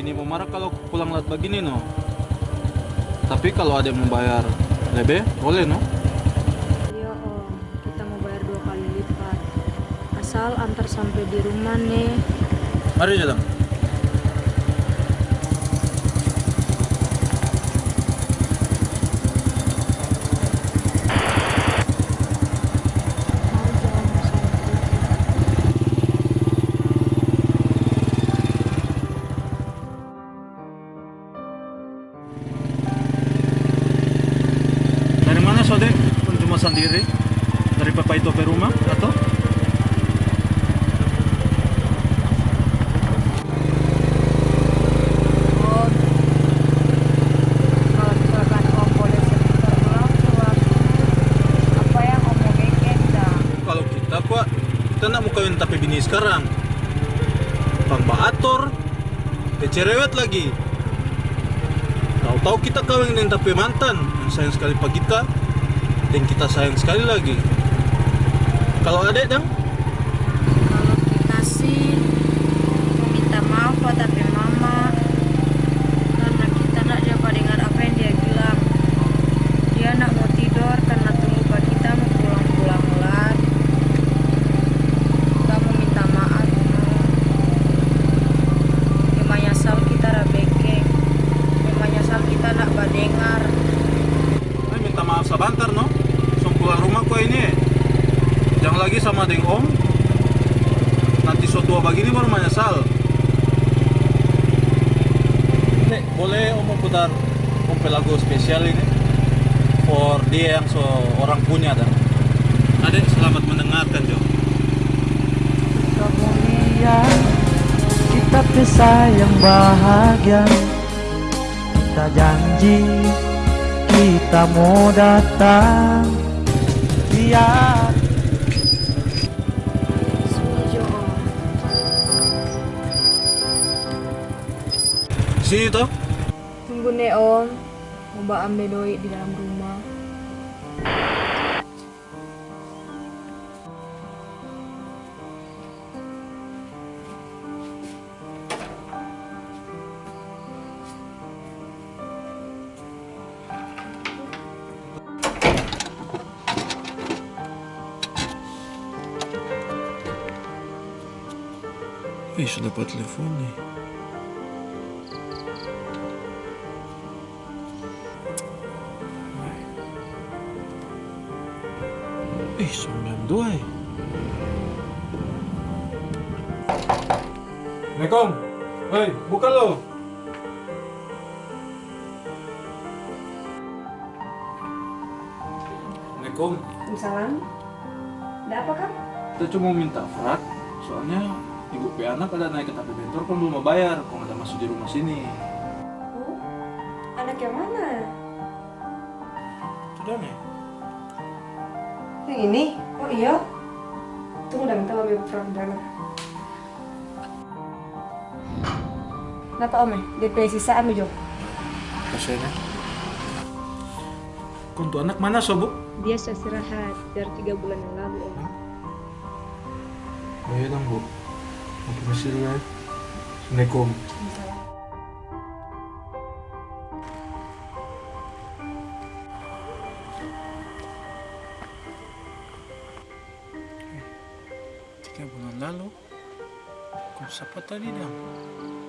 bini mau marah kalau pulang lat begini no. Tapi kalau ada yang membayar lebih, boleh no? Iya om, kita mau bayar dua kali lipat. Asal antar sampai di rumah nih. Mari jalan. Sendiri? Dari papa itu ke rumah atau? Kalau kita pak, kita nak mau kawin tapi bini sekarang. Pamba ator, cerewet lagi. Tahu-tahu kita kawin dengan tapi mantan yang sayang sekali pak kita dan kita sayang sekali lagi. Kalau adek dong? Kalau kita sih mau minta maaf Pak, tapi mama karena kita nak jawab dengar apa yang dia bilang. Dia nak mau tidur karena tunggu Pak kita mau pulang-pulang lat. Kita mau minta maaf. Memang nyasal kita rabeke. Memang nyasal kita nak badengar. Ay, minta maaf sebentar no. Langsung pulang rumah kok ini. Jangan lagi sama deng om. Nanti so tua begini baru menyesal. Nek, boleh om putar om pe lagu spesial ini for dia yang so orang punya dan. Adek selamat mendengarkan Jo. kemuliaan kita pisah yang bahagia kita janji kita mau datang biar Sini toh. Tunggu nih om. Mau mbak ambil doi di dalam rumah. Eh, sudah dapat telepon Eh, 92 eh. Assalamualaikum. Hei, buka lo. Assalamualaikum. Salam. Ada apa kan? Kita cuma minta frak, soalnya ibu pe anak ada naik ke tapi bentor kan belum bayar, kok ada masuk di rumah sini. Oh, anak yang mana? Sudah nih. Yang ini? Oh iya? Tunggu dah minta ambil peran dana. Kenapa om ya? DP sisa ambil jo. Kasihannya. Untuk anak mana sobu? Dia istirahat dari tiga bulan yang lalu om. Oh iya dong bu. Mau permisi dulu ya. Assalamualaikum. Tiga bulan lalu. Kok siapa tadi dong?